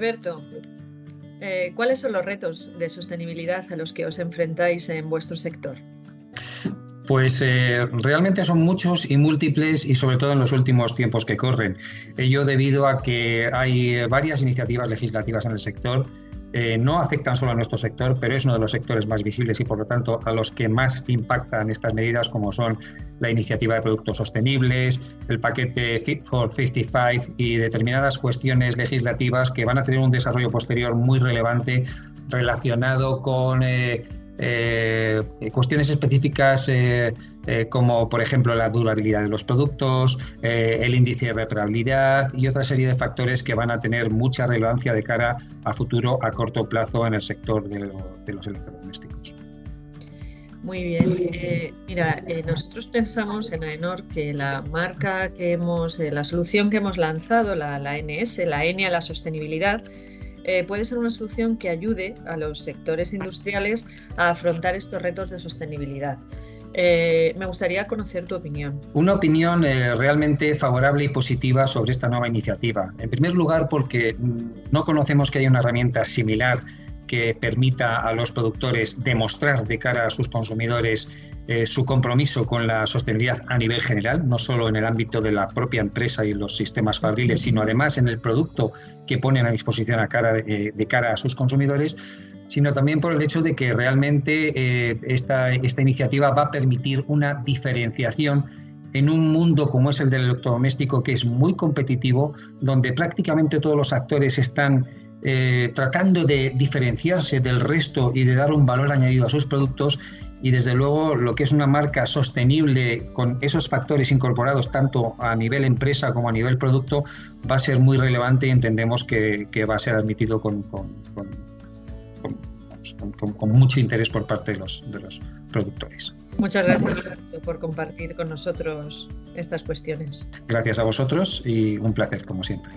Alberto, eh, ¿cuáles son los retos de sostenibilidad a los que os enfrentáis en vuestro sector? Pues eh, realmente son muchos y múltiples y sobre todo en los últimos tiempos que corren. Ello debido a que hay varias iniciativas legislativas en el sector eh, no afectan solo a nuestro sector, pero es uno de los sectores más visibles y por lo tanto a los que más impactan estas medidas, como son la iniciativa de productos sostenibles, el paquete Fit for 55 y determinadas cuestiones legislativas que van a tener un desarrollo posterior muy relevante relacionado con eh, eh, cuestiones específicas eh, eh, como por ejemplo la durabilidad de los productos, el índice de reparabilidad y otra serie de factores que van a tener mucha relevancia de cara a futuro a corto plazo en el sector de, los electrodomésticos. Muy bien. mira, nosotros pensamos en AENOR que la marca que hemos, la solución que hemos lanzado, la, la NS, la N a la sostenibilidad, eh, puede ser una solución que ayude a los sectores industriales a afrontar estos retos de sostenibilidad. Eh, me gustaría conocer tu opinión. Una opinión eh, realmente favorable y positiva sobre esta nueva iniciativa. En primer lugar, porque mm, no conocemos que haya una herramienta similar que permita a los productores demostrar de cara a sus consumidores eh, su compromiso con la sostenibilidad a nivel general, no solo en el ámbito de la propia empresa y los sistemas fabriles, sino además en el producto que ponen a disposición eh, de cara a sus consumidores, sino también por el hecho de que realmente eh, esta, esta iniciativa va a permitir una diferenciación en un mundo como es el del electrodoméstico, que es muy competitivo, donde prácticamente todos los actores están tratando de diferenciarse del resto y de dar un valor añadido a sus productos y desde luego lo que es una marca sostenible con esos factores incorporados tanto a nivel empresa como a nivel producto va a ser muy relevante y entendemos que, va a ser admitido con, con, mucho interés por parte de los, de los productores. Muchas gracias por compartir con nosotros estas cuestiones. Gracias a vosotros y un placer como siempre.